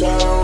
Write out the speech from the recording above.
down.